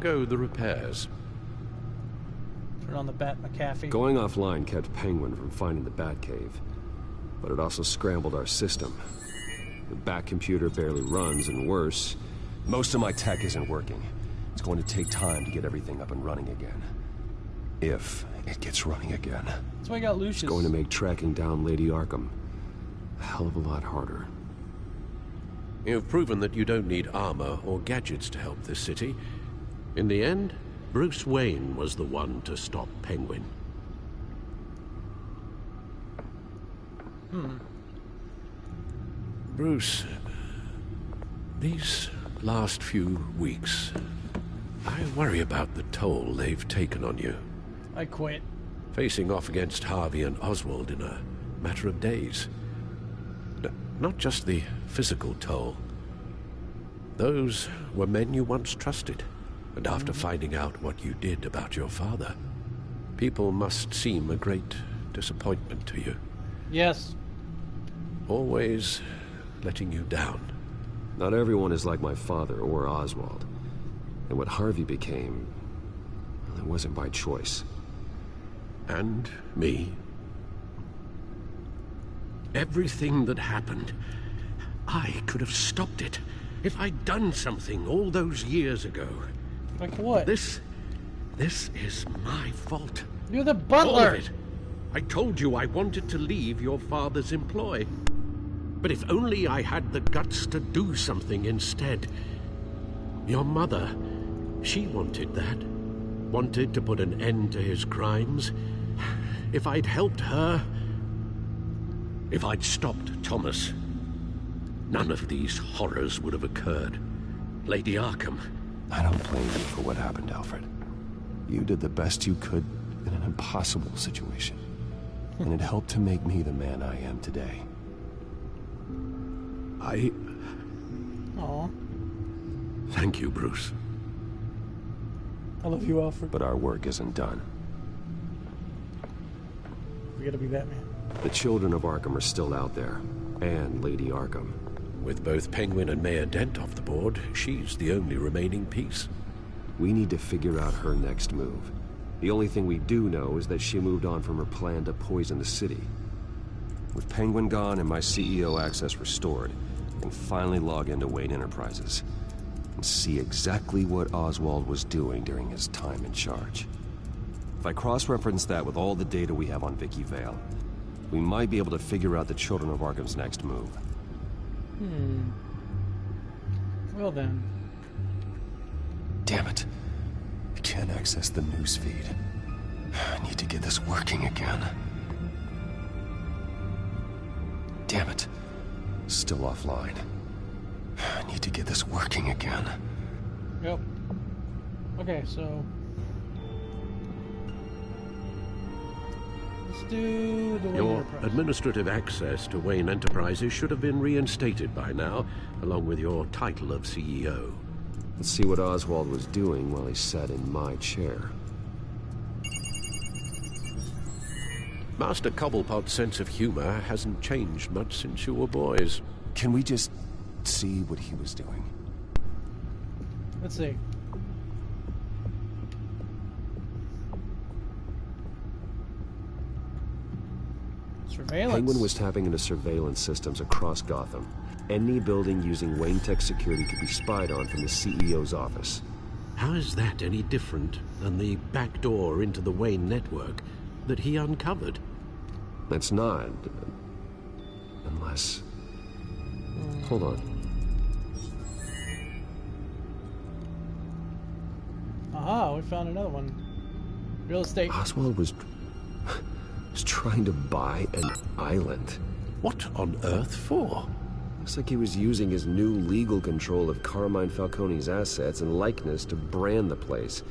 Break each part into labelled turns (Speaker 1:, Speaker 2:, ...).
Speaker 1: how go the repairs?
Speaker 2: Turn on the Bat McAfee.
Speaker 3: Going offline kept Penguin from finding the Batcave, but it also scrambled our system. The Bat computer barely runs, and worse, most of my tech isn't working. It's going to take time to get everything up and running again. If it gets running again.
Speaker 2: That's why I got Lucius.
Speaker 3: It's going to make tracking down Lady Arkham a hell of a lot harder.
Speaker 1: You've proven that you don't need armor or gadgets to help this city. In the end, Bruce Wayne was the one to stop Penguin.
Speaker 2: Hmm.
Speaker 1: Bruce, these last few weeks, I worry about the toll they've taken on you.
Speaker 2: I quit.
Speaker 1: Facing off against Harvey and Oswald in a matter of days. N not just the physical toll. Those were men you once trusted. And after finding out what you did about your father, people must seem a great disappointment to you.
Speaker 2: Yes.
Speaker 1: Always letting you down.
Speaker 3: Not everyone is like my father or Oswald. And what Harvey became, well, it wasn't by choice.
Speaker 1: And me. Everything that happened, I could have stopped it if I'd done something all those years ago.
Speaker 2: Like what?
Speaker 1: This, this is my fault.
Speaker 2: You're the butler.
Speaker 1: All of it. I told you I wanted to leave your father's employ. But if only I had the guts to do something instead. Your mother, she wanted that. Wanted to put an end to his crimes. If I'd helped her, if I'd stopped Thomas, none of these horrors would have occurred. Lady Arkham,
Speaker 3: I don't blame you for what happened, Alfred. You did the best you could in an impossible situation. Hmm. And it helped to make me the man I am today.
Speaker 1: I
Speaker 2: Aw.
Speaker 1: thank you, Bruce.
Speaker 2: I love you, Alfred.
Speaker 3: But our work isn't done.
Speaker 2: We gotta be Batman.
Speaker 3: The children of Arkham are still out there. And Lady Arkham.
Speaker 1: With both Penguin and Mayor Dent off the board, she's the only remaining piece.
Speaker 3: We need to figure out her next move. The only thing we do know is that she moved on from her plan to poison the city. With Penguin gone and my CEO access restored, I can finally log into Wayne Enterprises and see exactly what Oswald was doing during his time in charge. If I cross-reference that with all the data we have on Vicky Vale, we might be able to figure out the Children of Arkham's next move.
Speaker 2: Hmm. Well then.
Speaker 3: Damn it. I can't access the news feed. I need to get this working again. Damn it. Still offline. I need to get this working again.
Speaker 2: Yep. Okay, so do the Wayne
Speaker 1: Your
Speaker 2: Enterprise.
Speaker 1: administrative access to Wayne Enterprises should have been reinstated by now, along with your title of CEO.
Speaker 3: Let's see what Oswald was doing while he sat in my chair.
Speaker 1: Master Cobblepot's sense of humor hasn't changed much since you were boys.
Speaker 3: Can we just see what he was doing?
Speaker 2: Let's see. Surveillance.
Speaker 3: Penguin was tapping into surveillance systems across Gotham. Any building using Wayne Tech security could be spied on from the CEO's office.
Speaker 1: How is that any different than the back door into the Wayne network that he uncovered?
Speaker 3: That's not. Unless. Hold on.
Speaker 2: Aha, we found another one. Real estate.
Speaker 3: Oswald was. Was trying to buy an island.
Speaker 1: What on earth for?
Speaker 3: Looks like he was using his new legal control of Carmine Falcone's assets and likeness to brand the place.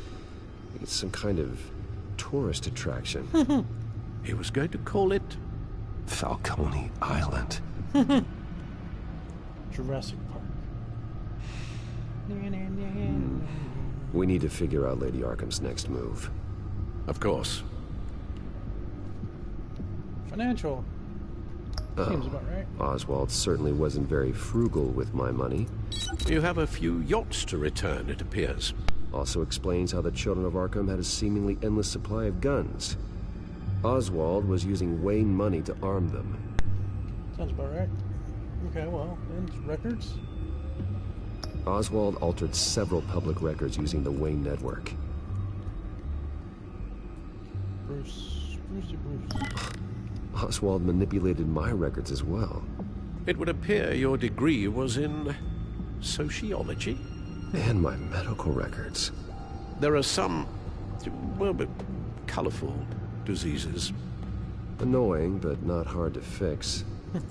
Speaker 3: It's some kind of tourist attraction.
Speaker 1: He was going to call it
Speaker 3: Falcone Island.
Speaker 2: Jurassic Park.
Speaker 3: We need to figure out Lady Arkham's next move.
Speaker 1: Of course.
Speaker 2: Financial. Seems
Speaker 3: Oh,
Speaker 2: about right.
Speaker 3: Oh, Oswald certainly wasn't very frugal with my money.
Speaker 1: You have a few yachts to return, it appears.
Speaker 3: Also explains how the Children of Arkham had a seemingly endless supply of guns. Oswald was using Wayne money to arm them.
Speaker 2: Sounds about right. Okay, well, and records?
Speaker 3: Oswald altered several public records using the Wayne network.
Speaker 2: Bruce. Brucey Bruce.
Speaker 3: Oswald manipulated my records as well.
Speaker 1: It would appear your degree was in sociology.
Speaker 3: And my medical records.
Speaker 1: There are some, well, but colorful diseases.
Speaker 3: Annoying, but not hard to fix.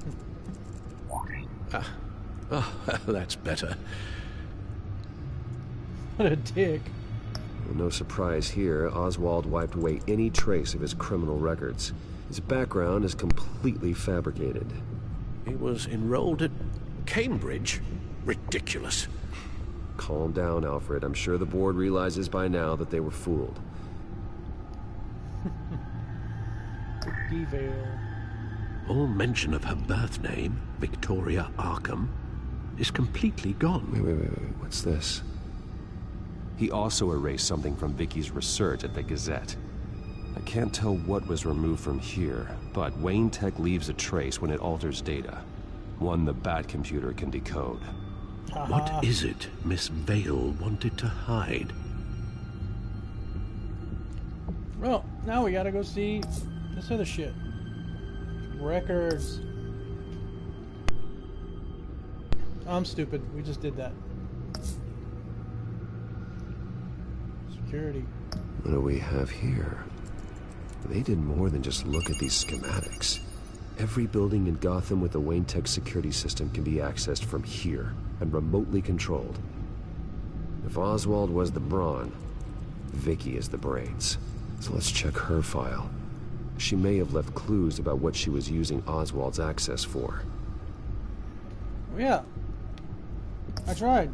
Speaker 1: Ah, oh, that's better.
Speaker 2: What a dick.
Speaker 3: Well, no surprise here, Oswald wiped away any trace of his criminal records. His background is completely fabricated.
Speaker 1: He was enrolled at Cambridge. Ridiculous.
Speaker 3: Calm down, Alfred. I'm sure the board realizes by now that they were fooled.
Speaker 2: Vale.
Speaker 1: All mention of her birth name, Victoria Arkham, is completely gone.
Speaker 3: Wait, wait, wait, wait. What's this? He also erased something from Vicky's research at the Gazette. I can't tell what was removed from here, but Wayne Tech leaves a trace when it alters data. One the Bat computer can decode.
Speaker 2: Haha.
Speaker 1: What is it Miss Vale wanted to hide?
Speaker 2: Well, now we gotta go see this other shit. Records. I'm stupid. We just did that. Security.
Speaker 3: What do we have here? They did more than just look at these schematics. Every building in Gotham with the Wayne Tech security system can be accessed from here and remotely controlled. If Oswald was the brawn, Vicky is the brains. So let's check her file. She may have left clues about what she was using Oswald's access for.
Speaker 2: Oh, yeah. I tried.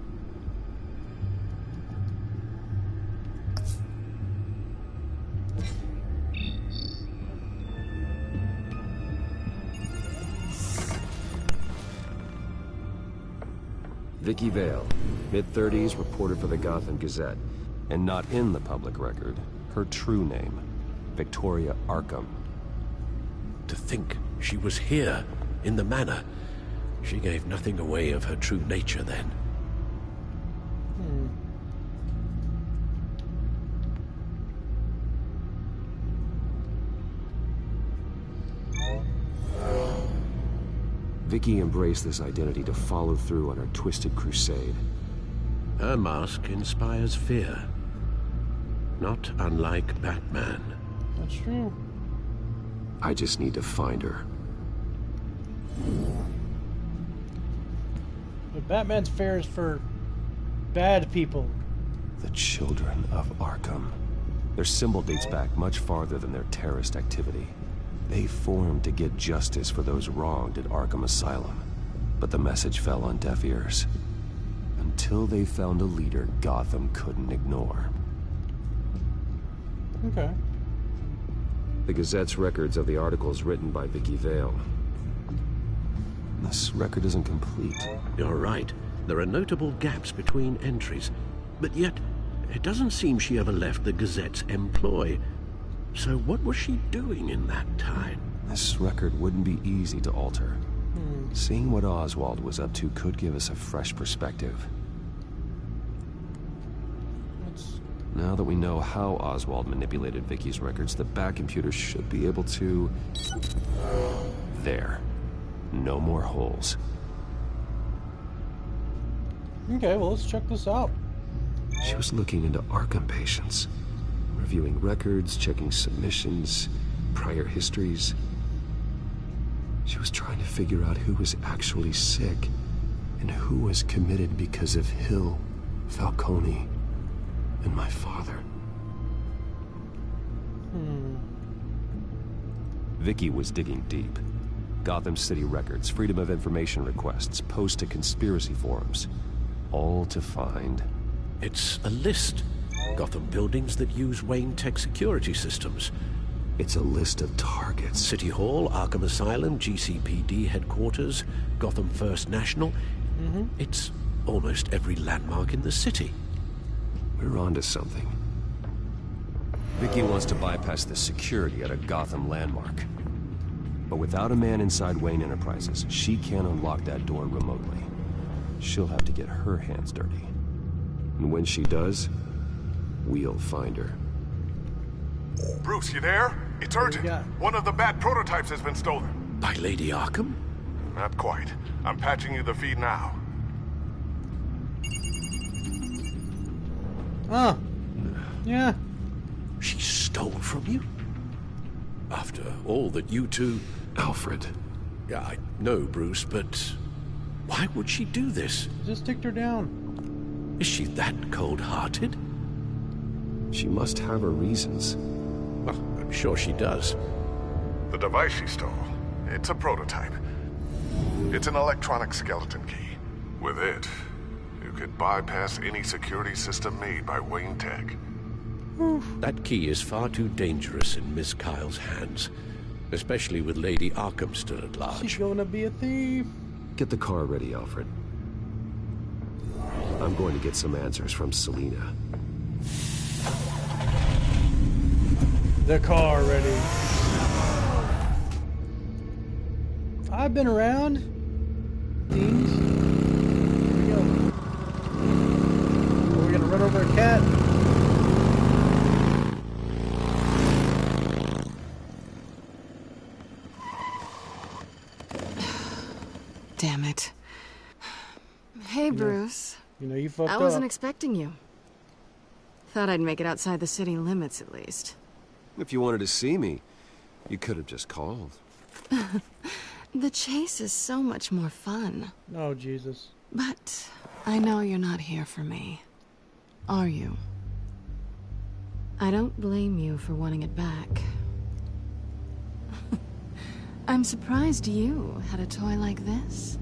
Speaker 3: Vicky Vale, mid-30s, reported for the Gotham Gazette. And not in the public record, her true name, Victoria Arkham.
Speaker 1: To think she was here, in the manor. She gave nothing away of her true nature then.
Speaker 3: Vicky embraced this identity to follow through on her twisted crusade.
Speaker 1: Her mask inspires fear. Not unlike Batman.
Speaker 2: That's true.
Speaker 3: I just need to find her.
Speaker 2: But Batman's fair is for bad people.
Speaker 3: The Children of Arkham. Their symbol dates back much farther than their terrorist activity. They formed to get justice for those wronged at Arkham Asylum. But the message fell on deaf ears. Until they found a leader Gotham couldn't ignore.
Speaker 2: Okay.
Speaker 3: The Gazette's records of the articles written by Vicky Vale. This record isn't complete.
Speaker 1: You're right. There are notable gaps between entries. But yet, it doesn't seem she ever left the Gazette's employ. So what was she doing in that time?
Speaker 3: This record wouldn't be easy to alter.
Speaker 2: Hmm.
Speaker 3: Seeing what Oswald was up to could give us a fresh perspective.
Speaker 2: Let's
Speaker 3: Now that we know how Oswald manipulated Vicky's records, the Bat computer should be able to... There. No more holes.
Speaker 2: Okay, well let's check this out.
Speaker 3: She was looking into Arkham patients, reviewing records, checking submissions, prior histories. She was trying to figure out who was actually sick and who was committed because of Hill, Falcone, and my father.
Speaker 2: Hmm.
Speaker 3: Vicky was digging deep. Gotham City records, Freedom of Information requests, posts to conspiracy forums. All to find
Speaker 1: It's a list. Gotham buildings that use Wayne Tech security systems.
Speaker 3: It's a list of targets.
Speaker 1: City Hall, Arkham Asylum, GCPD headquarters, Gotham First National.
Speaker 2: Mm-hmm.
Speaker 1: It's almost every landmark in the city.
Speaker 3: We're onto something. Vicky wants to bypass the security at a Gotham landmark. But without a man inside Wayne Enterprises, she can't unlock that door remotely. She'll have to get her hands dirty. And when she does, we'll find her.
Speaker 4: Bruce, you there? It's urgent.
Speaker 2: got?
Speaker 4: One of the Bat prototypes has been stolen.
Speaker 1: By Lady Arkham?
Speaker 4: Not quite. I'm patching you the feed now.
Speaker 2: Oh. Yeah.
Speaker 1: She stole from you? After all that you two...
Speaker 3: Alfred.
Speaker 1: Yeah, I know, Bruce, but... Why would she do this?
Speaker 2: Just ticked her down.
Speaker 1: Is she that cold-hearted?
Speaker 3: She must have her reasons.
Speaker 1: Well, I'm sure she does.
Speaker 4: The device she stole, it's a prototype. It's an electronic skeleton key. With it, you could bypass any security system made by Wayne Tech.
Speaker 1: That key is far too dangerous in Miss Kyle's hands. Especially with Lady Arkham still at large.
Speaker 2: She's gonna be a thief.
Speaker 3: Get the car ready, Alfred. I'm going to get some answers from Selina.
Speaker 2: The car ready. I've been around. Things. Here we go. Are we gonna run over a cat?
Speaker 5: Damn it. Hey, Bruce.
Speaker 2: You know you fucked up.
Speaker 5: I wasn't
Speaker 2: up.
Speaker 5: expecting you. Thought I'd make it outside the city limits at least.
Speaker 3: If you wanted to see me, you could have just called.
Speaker 5: The chase is so much more fun.
Speaker 2: oh Jesus.
Speaker 5: But I know you're not here for me. Are you? I don't blame you for wanting it back. I'm surprised you had a toy like this.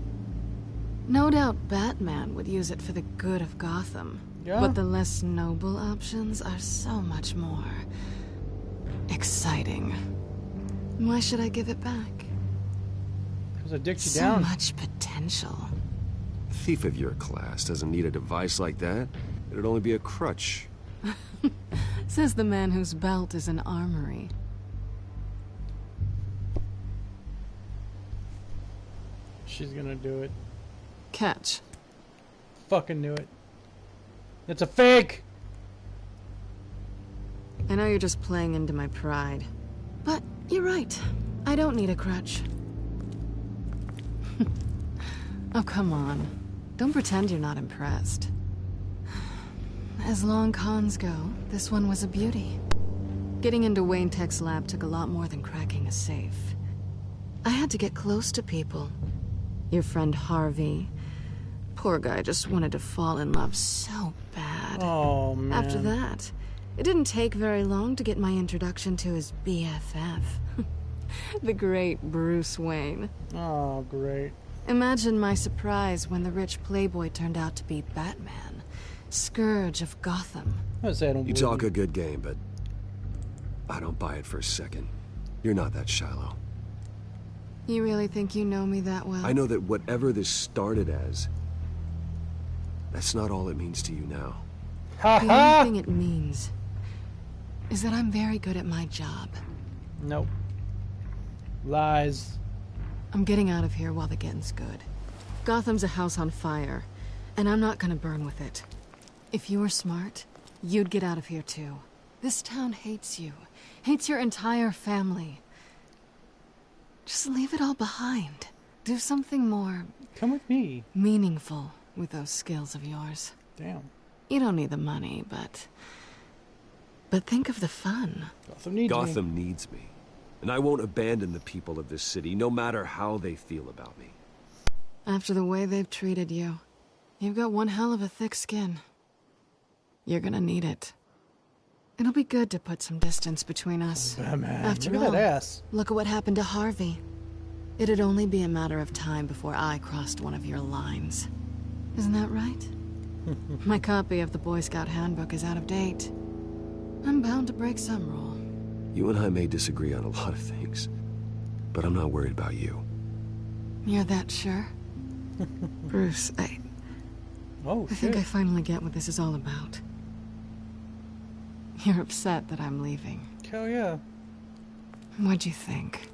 Speaker 5: No doubt Batman would use it for the good of Gotham.
Speaker 2: Yeah.
Speaker 5: But the less noble options are so much more exciting. Why should I give it back?
Speaker 2: Because I dicked you
Speaker 5: So
Speaker 2: down.
Speaker 5: much potential.
Speaker 3: A thief of your class doesn't need a device like that. It'd only be a crutch.
Speaker 5: Says the man whose belt is an armory.
Speaker 2: She's gonna do it.
Speaker 5: Catch.
Speaker 2: Fucking knew it. It's a fake.
Speaker 5: I know you're just playing into my pride. But you're right. I don't need a crutch. oh, come on. Don't pretend you're not impressed. As long cons go, this one was a beauty. Getting into Wayne Tech's lab took a lot more than cracking a safe. I had to get close to people. Your friend Harvey. Poor guy just wanted to fall in love so bad.
Speaker 2: Oh man.
Speaker 5: After that, it didn't take very long to get my introduction to his BFF. the great Bruce Wayne.
Speaker 2: Oh great.
Speaker 5: Imagine my surprise when the rich playboy turned out to be Batman, Scourge of Gotham.
Speaker 2: I say I don't
Speaker 3: You talk a good game, but I don't buy it for a second. You're not that shallow.
Speaker 5: You really think you know me that well?
Speaker 3: I know that whatever this started as, that's not all it means to you now.
Speaker 5: The only thing it means is that I'm very good at my job.
Speaker 2: Nope. Lies.
Speaker 5: I'm getting out of here while the getting's good. Gotham's a house on fire, and I'm not gonna burn with it. If you were smart, you'd get out of here too. This town hates you, hates your entire family. Just leave it all behind. Do something more
Speaker 2: Come with me.
Speaker 5: meaningful with those skills of yours.
Speaker 2: Damn.
Speaker 5: You don't need the money, but. But think of the fun.
Speaker 2: Gotham needs me.
Speaker 3: Gotham needs me. And I won't abandon the people of this city, no matter how they feel about me.
Speaker 5: After the way they've treated you, you've got one hell of a thick skin. You're gonna need it. It'll be good to put some distance between us.
Speaker 2: Oh, Batman.
Speaker 5: After
Speaker 2: Look at
Speaker 5: all,
Speaker 2: that ass.
Speaker 5: look at what happened to Harvey. It'd only be a matter of time before I crossed one of your lines. Isn't that right? My copy of the Boy Scout Handbook is out of date. I'm bound to break some rule.
Speaker 3: You and I may disagree on a lot of things, but I'm not worried about you.
Speaker 5: You're that sure? Bruce, I,
Speaker 2: Oh
Speaker 5: I think I finally get what this is all about. You're upset that I'm leaving.
Speaker 2: Hell yeah.
Speaker 5: What'd you think?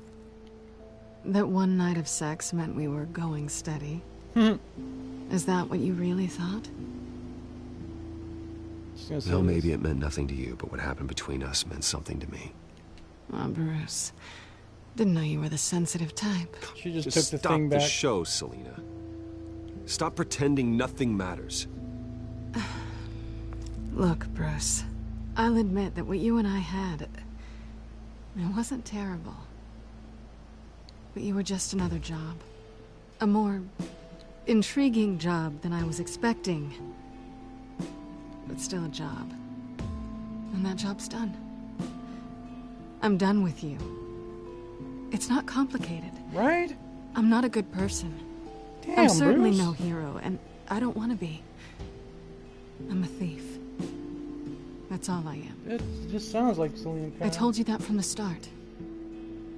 Speaker 5: That one night of sex meant we were going steady? Hmm. Is that what you really thought?
Speaker 2: Just
Speaker 3: Well, maybe it meant nothing to you, but what happened between us meant something to me.
Speaker 5: Oh, Bruce. Didn't know you were the sensitive type.
Speaker 2: She just,
Speaker 3: Just
Speaker 2: took the
Speaker 3: stop
Speaker 2: thing
Speaker 3: the show, Selina. Stop pretending nothing matters.
Speaker 5: Look, Bruce. I'll admit that what you and I had. It wasn't terrible. But you were just another job. A more intriguing job than I was expecting. But still a job. And that job's done. I'm done with you. It's not complicated.
Speaker 2: right?
Speaker 5: I'm not a good person.
Speaker 2: Damn,
Speaker 5: I'm certainly
Speaker 2: Bruce.
Speaker 5: no hero, and I don't want to be. I'm a thief. That's all I am.
Speaker 2: It just sounds like Selina.
Speaker 5: I told you that from the start.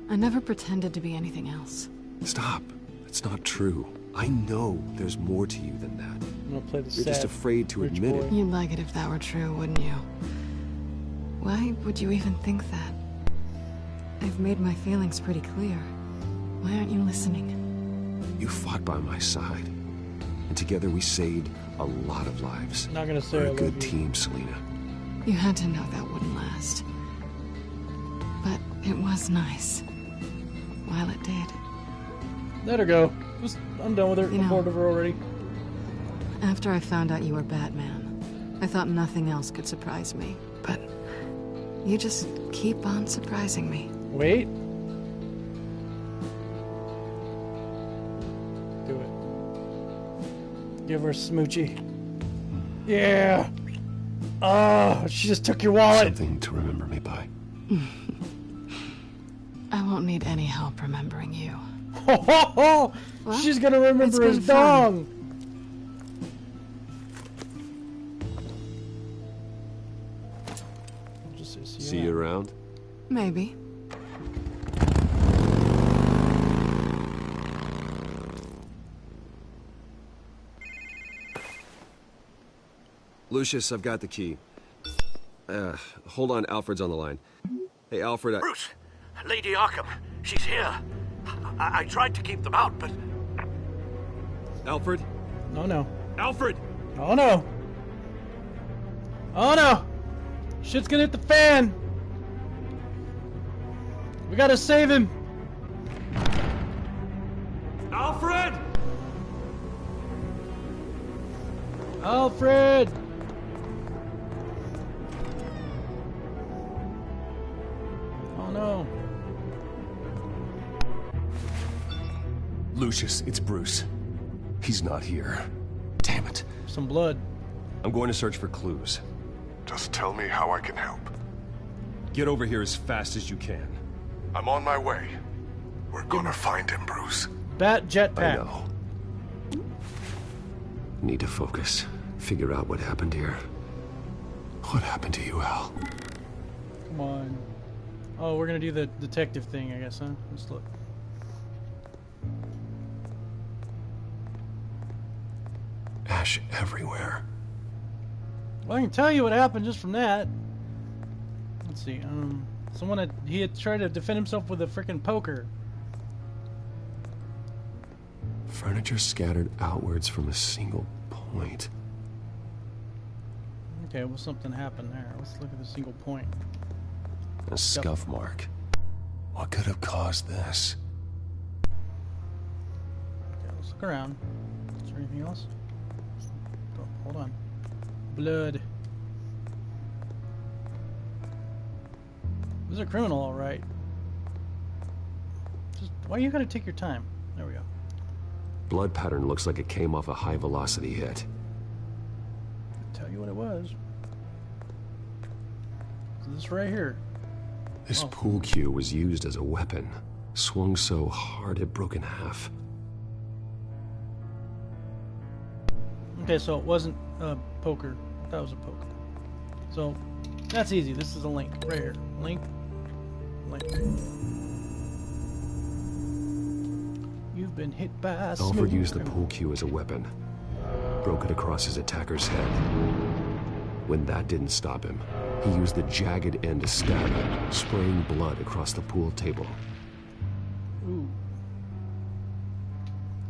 Speaker 5: I never pretended to be anything else.
Speaker 3: Stop. That's not true. I know there's more to you than that.
Speaker 2: I'm gonna play the
Speaker 3: You're
Speaker 2: sad
Speaker 3: just afraid to admit
Speaker 2: boy.
Speaker 3: it.
Speaker 5: You'd like it if that were true, wouldn't you? Why would you even think that? I've made my feelings pretty clear. Why aren't you listening?
Speaker 3: You fought by my side. And together we saved a lot of lives.
Speaker 2: Not gonna say
Speaker 3: We're a good
Speaker 2: you.
Speaker 3: team, Selina.
Speaker 5: You had to know that wouldn't last. But it was nice. While it did.
Speaker 2: Let her go. Just, I'm done with her.
Speaker 5: You
Speaker 2: I'm
Speaker 5: know-
Speaker 2: bored of her already.
Speaker 5: After I found out you were Batman, I thought nothing else could surprise me. But you just keep on surprising me.
Speaker 2: Wait. Do it. Give her a smoochie. Yeah. Oh, she just took your wallet.
Speaker 3: Something to remember me by.
Speaker 5: I won't need any help remembering you.
Speaker 2: Ho, ho, ho.
Speaker 5: Well,
Speaker 2: She's gonna remember his
Speaker 5: been fun.
Speaker 2: dong. Around.
Speaker 3: around?
Speaker 5: Maybe.
Speaker 3: Lucius, I've got the key. Uh, hold on, Alfred's on the line. Hey, Alfred, I...
Speaker 1: Bruce, Lady Arkham, she's here. I, I tried to keep them out, but
Speaker 3: Alfred?
Speaker 2: Oh no.
Speaker 3: Alfred!
Speaker 2: Oh no. Oh no. Shit's gonna hit the fan. We gotta save him.
Speaker 3: Alfred!
Speaker 2: Alfred. Oh no.
Speaker 3: Lucius, it's Bruce. He's not here. Damn it.
Speaker 2: Some blood.
Speaker 3: I'm going to search for clues.
Speaker 4: Just tell me how I can help.
Speaker 3: Get over here as fast as you can.
Speaker 4: I'm on my way. We're gonna find him, Bruce.
Speaker 2: Bat
Speaker 3: I know. Need to focus. Figure out what happened here. What happened to you, Al?
Speaker 2: Come on. Oh, we're gonna do the detective thing, I guess, huh? Let's look.
Speaker 3: Ash everywhere.
Speaker 2: Well, I can tell you what happened just from that. Let's see. Um, someone had he had tried to defend himself with a freaking poker.
Speaker 3: Furniture scattered outwards from a single point.
Speaker 2: Okay, well, something happened there. Let's look at the single point.
Speaker 3: A scuff mark. What could have caused this?
Speaker 2: Okay, let's look around. Is there anything else? Oh, hold on. Blood. This is a criminal, all right. Just why are you gotta take your time? There we go.
Speaker 3: Blood pattern looks like it came off a high velocity hit.
Speaker 2: Tell you what it was. This right here.
Speaker 3: This
Speaker 2: Oh.
Speaker 3: pool cue was used as a weapon. Swung so hard it broke in half.
Speaker 2: Okay, so it wasn't a poker. That was a poker. So that's easy. This is a link right here. Link. You've been hit by
Speaker 3: Alfred used the pool cue as a weapon. Broke it across his attacker's head. When that didn't stop him, he used the jagged end to stab him, spraying blood across the pool table.
Speaker 2: Ooh.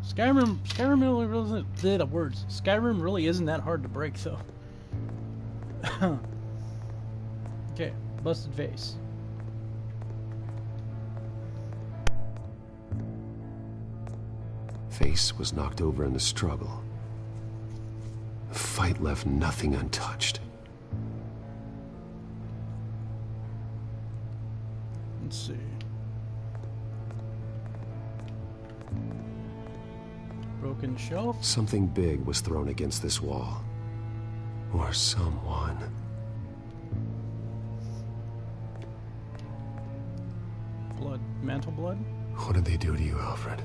Speaker 2: Skyrim, Skyrim really isn't the words. Skyrim really isn't that hard to break, though. okay, busted vase.
Speaker 3: Face was knocked over in the struggle. The fight left nothing untouched.
Speaker 2: Let's see. Broken shelf.
Speaker 3: Something big was thrown against this wall. Or someone.
Speaker 2: Blood. Mantle blood?
Speaker 3: What did they do to you, Alfred?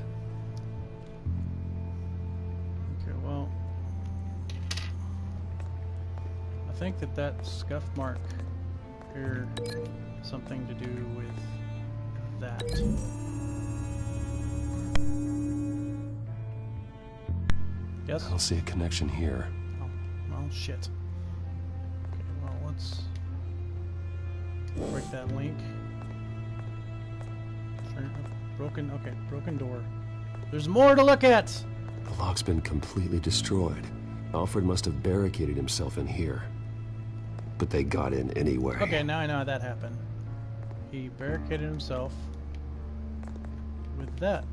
Speaker 2: Think that that scuff mark here something to do with that. Yes?
Speaker 3: I don't see a connection here.
Speaker 2: Oh, well, shit. Okay, well, let's break that link. Broken, okay, broken door. There's more to look at!
Speaker 3: The lock's been completely destroyed. Alfred must have barricaded himself in here. But they got in anyway.
Speaker 2: Okay, now I know how that happened. He barricaded himself with that.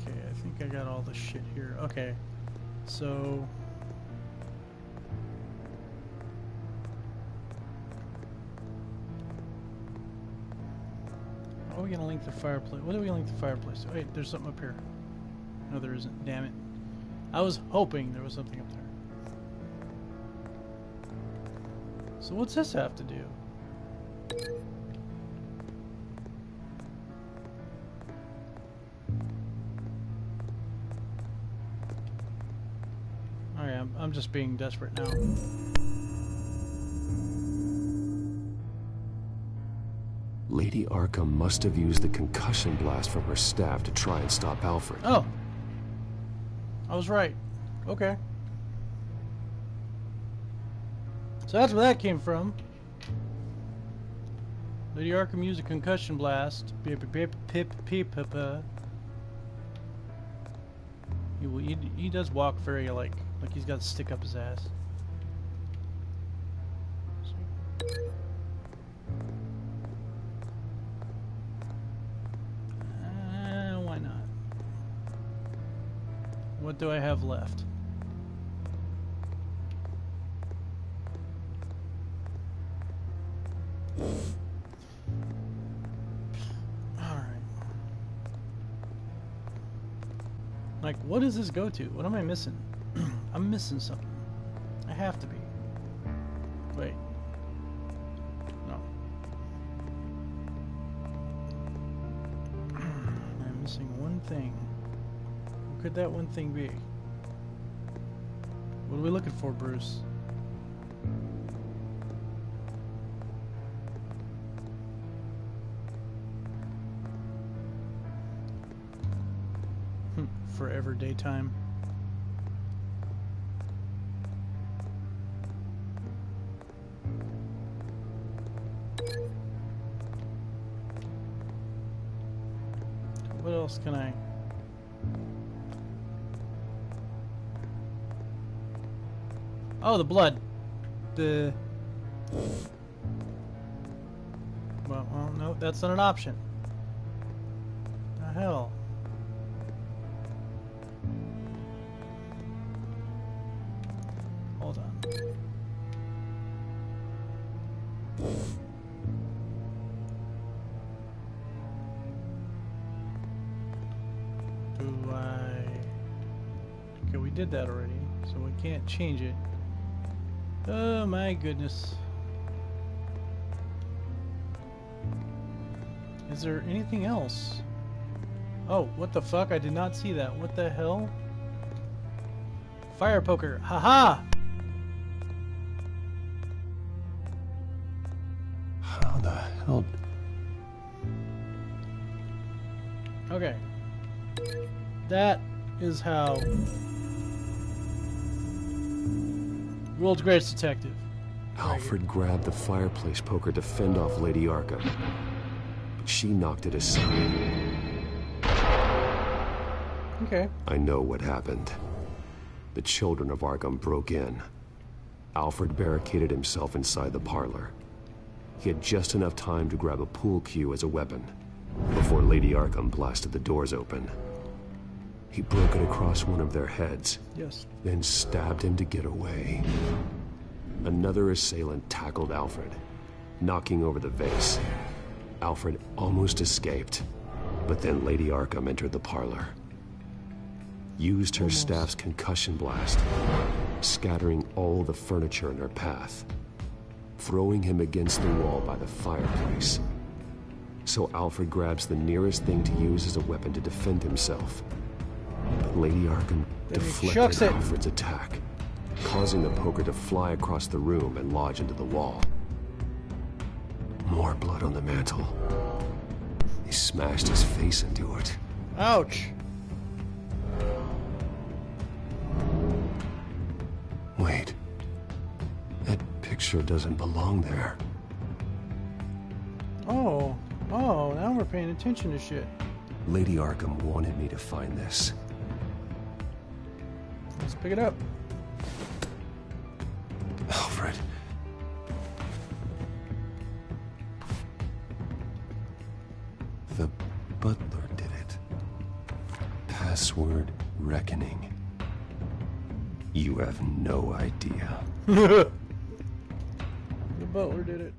Speaker 2: Okay, I think I got all the shit here. Okay, so. How are we gonna link the fireplace? What do we gonna link the fireplace? Wait, there's something up here. No, there isn't. Damn it. I was hoping there was something up there. So what's this have to do? Okay, I'm, I'm just being desperate now.
Speaker 3: Lady Arkham must have used the concussion blast from her staff to try and stop Alfred.
Speaker 2: Oh! I was right. Okay. So that's where that came from. Lady Arkham used a concussion blast. Pip pip pip pip pip. uh. He, he, he does walk very like like he's got a stick up his ass. What do I have left? Alright. Like, what does this go to? What am I missing? I'm missing something. I have to be. Wait. No. I'm missing one thing. Could that one thing be? What are we looking for, Bruce? Hmm, Forever daytime. What else can I? Oh, the blood. The. Well, well, no, that's not an option. The hell. Hold on. Do I? Okay, we did that already, so we can't change it. Oh my goodness. Is there anything else? Oh, what the fuck? I did not see that. What the hell? Fire poker. Haha!
Speaker 3: How the hell?
Speaker 2: Okay. That is how world's greatest detective.
Speaker 3: Alfred grabbed the fireplace poker to fend off Lady Arkham. But she knocked it aside.
Speaker 2: Okay.
Speaker 3: I know what happened. The children of Arkham broke in. Alfred barricaded himself inside the parlor. He had just enough time to grab a pool cue as a weapon before Lady Arkham blasted the doors open. He broke it across one of their heads,
Speaker 2: Yes.
Speaker 3: then stabbed him to get away. Another assailant tackled Alfred, knocking over the vase. Alfred almost escaped, but then Lady Arkham entered the parlor. Used her staff's concussion blast, scattering all the furniture in her path, throwing him against the wall by the fireplace. So Alfred grabs the nearest thing to use as a weapon to defend himself. But Lady Arkham
Speaker 2: he
Speaker 3: deflected
Speaker 2: it.
Speaker 3: Alfred's attack, causing the poker to fly across the room and lodge into the wall. More blood on the mantle. He smashed his face into it.
Speaker 2: Ouch.
Speaker 3: Wait. That picture doesn't belong there.
Speaker 2: Oh. Oh, now we're paying attention to shit.
Speaker 3: Lady Arkham wanted me to find this.
Speaker 2: Pick it up.
Speaker 3: Alfred. The butler did it. Password reckoning. You have no idea.
Speaker 2: The butler did it.